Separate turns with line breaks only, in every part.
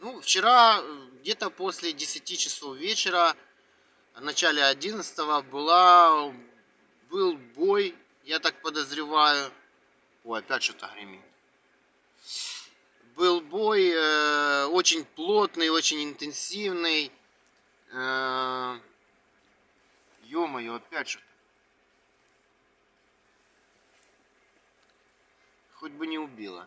Ну, вчера где-то после 10 часов вечера, в начале 11 была, был бой, я так подозреваю. Ой, опять что-то гремит. Был бой э, очень плотный, очень интенсивный. Э, Ё-моё, опять что-то. Хоть бы не убило.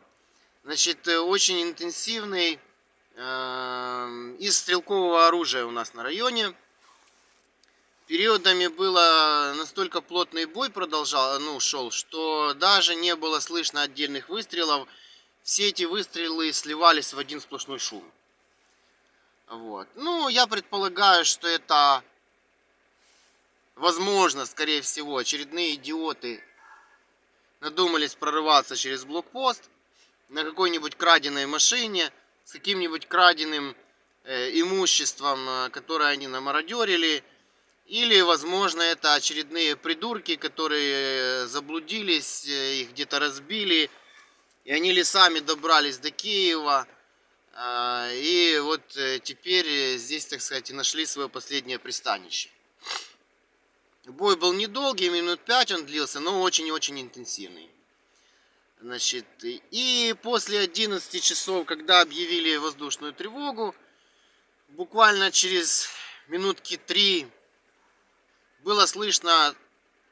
Значит, э, очень интенсивный э, из стрелкового оружия у нас на районе. Периодами было настолько плотный бой продолжал, ну, шел, что даже не было слышно отдельных выстрелов. Все эти выстрелы сливались в один сплошной шум. Вот. Ну, я предполагаю, что это, возможно, скорее всего, очередные идиоты надумались прорываться через блокпост на какой-нибудь краденой машине с каким-нибудь краденым э, имуществом, э, которое они намародерили или, возможно, это очередные придурки, которые заблудились, э, их где-то разбили, и они лесами добрались до Киева. А, и вот э, теперь здесь, так сказать, и нашли свое последнее пристанище. Бой был недолгий, минут 5 он длился, но очень и очень интенсивный. Значит, и после 11 часов, когда объявили воздушную тревогу, буквально через минутки 3 было слышно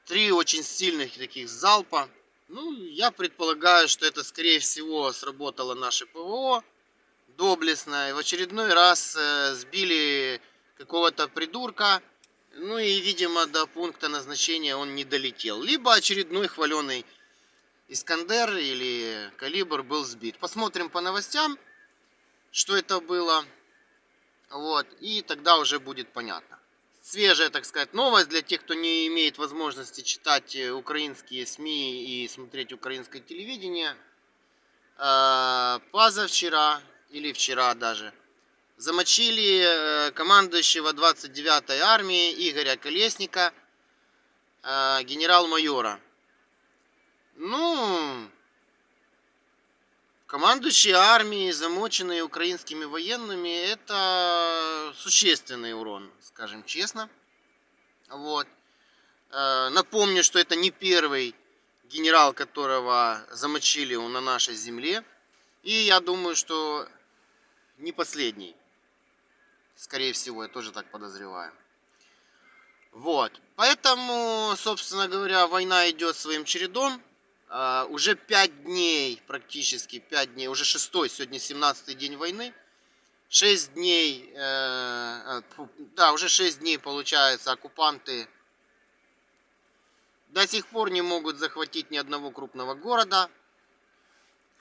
три очень сильных таких залпа. Ну, я предполагаю, что это, скорее всего, сработало наше ПВО доблестно. И в очередной раз э, сбили какого-то придурка. Ну и, видимо, до пункта назначения он не долетел. Либо очередной хваленый Искандер или Калибр был сбит. Посмотрим по новостям, что это было. Вот. И тогда уже будет понятно свежая, так сказать, новость для тех, кто не имеет возможности читать э, украинские СМИ и смотреть украинское телевидение. Э, позавчера, или вчера даже, замочили э, командующего 29-й армии Игоря Колесника, генерал-майора. Ну, командующие армией, замоченные украинскими военными, это существенный урон, скажем честно. Вот. Э, напомню, что это не первый генерал, которого замочили на нашей земле. И я думаю, что не последний. Скорее всего, я тоже так подозреваю. Вот. Поэтому, собственно говоря, война идет своим чередом. Uh, уже 5 дней, практически 5 дней, уже 6 сегодня 17 день войны. 6 дней, э, да, уже 6 дней, получается, оккупанты до сих пор не могут захватить ни одного крупного города.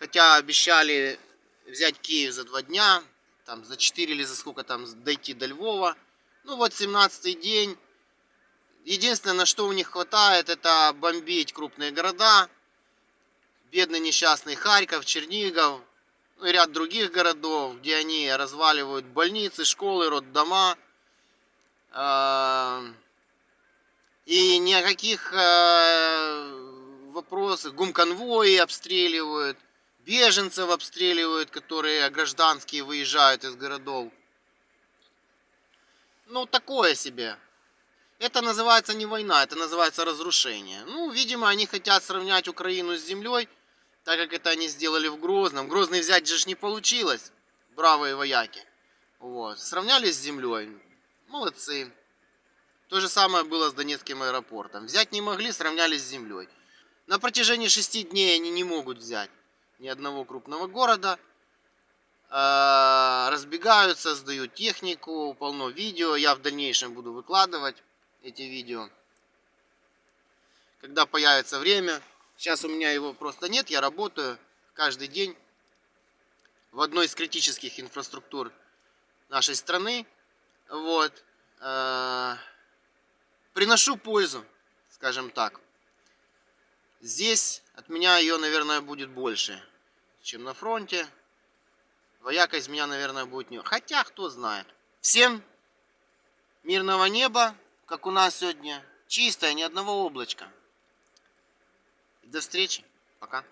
Хотя обещали взять Киев за 2 дня, там за 4 или за сколько там дойти до Львова. Ну вот 17 день. Единственное, на что у них хватает, это бомбить крупные города бедный несчастный Харьков, Чернигов, ну ряд других городов, где они разваливают больницы, школы, роддома. А, и ни о каких а, вопросах, гумконвои обстреливают, беженцев обстреливают, которые гражданские выезжают из городов. Ну, такое себе. Это называется не война, это называется разрушение. Ну, видимо, они хотят сравнять Украину с землей, так как это они сделали в Грозном. Грозный взять же не получилось, бравые вояки. Вот. Сравнялись с землей. Молодцы. То же самое было с Донецким аэропортом. Взять не могли, сравнялись с землей. На протяжении шести дней они не могут взять ни одного крупного города. А, разбегаются, сдают технику, полно видео. Я в дальнейшем буду выкладывать эти видео. Когда появится время, Сейчас у меня его просто нет, я работаю каждый день в одной из критических инфраструктур нашей страны. Вот. Э, приношу пользу, скажем так. Здесь от меня ее, наверное, будет больше, чем на фронте. Вояка из меня, наверное, будет не... Хотя, кто знает. Всем мирного неба, как у нас сегодня. Чистое, ни одного облачка. До встречи. Пока.